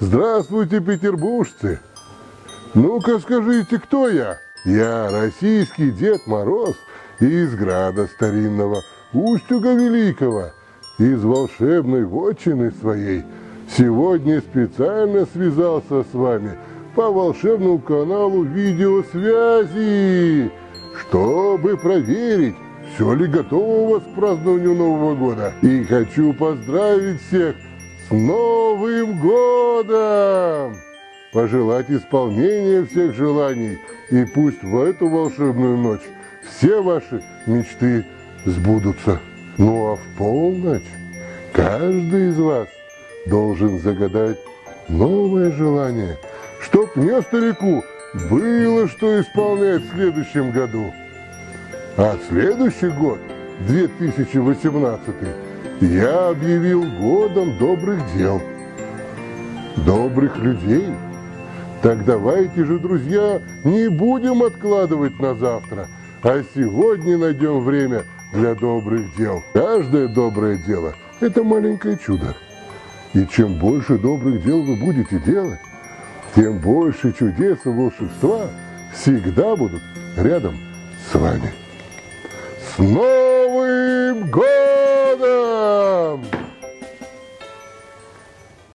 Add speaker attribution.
Speaker 1: Здравствуйте, петербуржцы! Ну-ка скажите, кто я? Я российский Дед Мороз из града старинного, Устюга Великого, из волшебной вотчины своей. Сегодня специально связался с вами по волшебному каналу видеосвязи, чтобы проверить, все ли готово у вас к празднованию Нового года. И хочу поздравить всех с Новым годом! Пожелать исполнения всех желаний, и пусть в эту волшебную ночь все ваши мечты сбудутся. Ну а в полночь каждый из вас должен загадать новое желание, чтоб мне, старику, было что исполнять в следующем году. А следующий год, 2018, я объявил годом добрых дел, добрых людей. Так давайте же, друзья, не будем откладывать на завтра, а сегодня найдем время для добрых дел. Каждое доброе дело – это маленькое чудо. И чем больше добрых дел вы будете делать, тем больше чудес и волшебства всегда будут рядом с вами. С Новым годом!